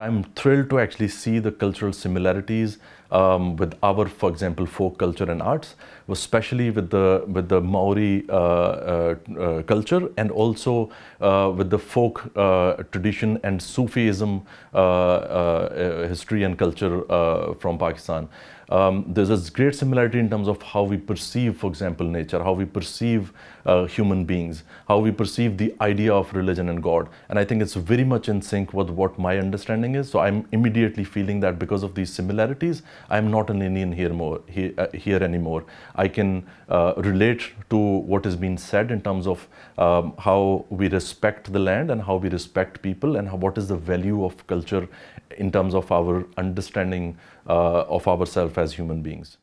I'm thrilled to actually see the cultural similarities um, with our, for example, folk culture and arts, especially with the with the Maori uh, uh, uh, culture and also uh, with the folk uh, tradition and Sufism uh, history and culture from Pakistan. Um, there's a great similarity in terms of how we perceive, for example, nature, how we perceive human beings, how we perceive the idea of religion and God. And I think it's very much in sync with what my understanding is. So I'm immediately feeling that because of these similarities, I'm not an Indian here, more, here, uh, here anymore. I can uh, relate to what has been said in terms of um, how we respect the land and how we respect people and how, what is the value of culture in terms of our understanding uh, of ourselves as human beings.